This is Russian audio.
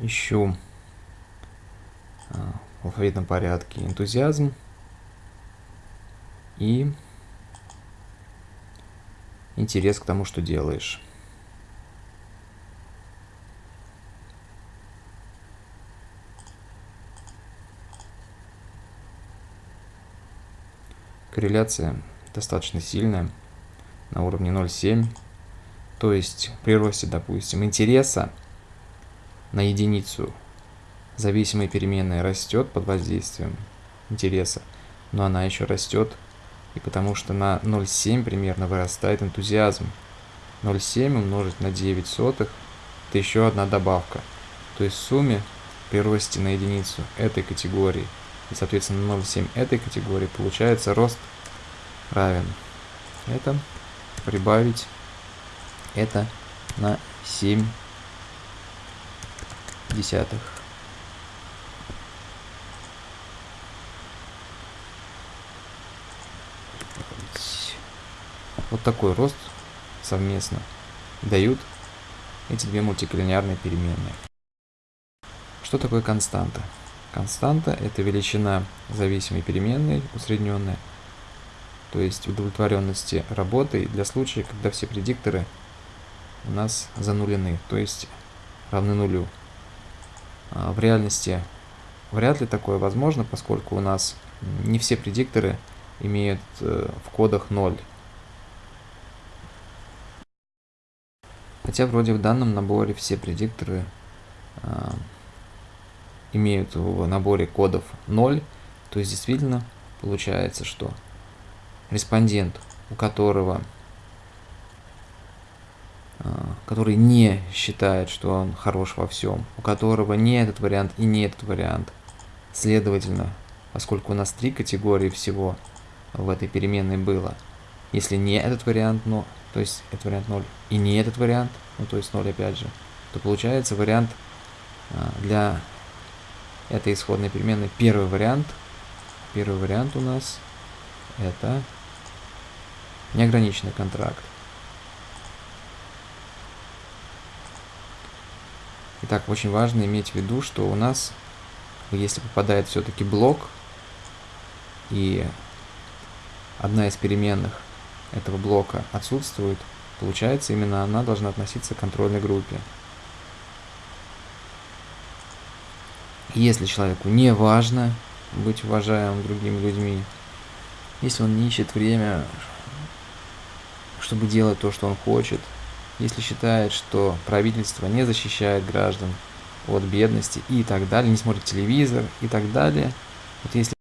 ищу а, в алфавитном порядке энтузиазм и интерес к тому, что делаешь. Корреляция достаточно сильная, на уровне 0,7. То есть при росте, допустим, интереса на единицу зависимая переменная растет под воздействием интереса, но она еще растет, и потому что на 0,7 примерно вырастает энтузиазм. 0,7 умножить на 9 сотых – это еще одна добавка. То есть в сумме при росте на единицу этой категории и, соответственно, 0,7 этой категории получается рост равен. Это прибавить это на 7 десятых. Вот такой рост совместно дают эти две мультиколлинеарные переменные. Что такое константа? Константа – это величина зависимой переменной, усредненная, то есть удовлетворенности работы для случая, когда все предикторы у нас занулены, то есть равны нулю. А в реальности вряд ли такое возможно, поскольку у нас не все предикторы имеют э, в кодах 0. Хотя вроде в данном наборе все предикторы э, имеют в наборе кодов 0, то есть действительно получается, что респондент, у которого который не считает, что он хорош во всем, у которого не этот вариант и не этот вариант. Следовательно, поскольку у нас три категории всего в этой переменной было, если не этот вариант, но, то есть этот вариант 0, и не этот вариант, ну то есть 0 опять же, то получается вариант а, для этой исходной переменной первый вариант. Первый вариант у нас это неограниченный контракт. Итак, очень важно иметь в виду, что у нас, если попадает все-таки блок, и одна из переменных этого блока отсутствует, получается, именно она должна относиться к контрольной группе. Если человеку не важно быть уважаемым другими людьми, если он не ищет время, чтобы делать то, что он хочет, если считает, что правительство не защищает граждан от бедности и так далее, не смотрит телевизор и так далее. Вот если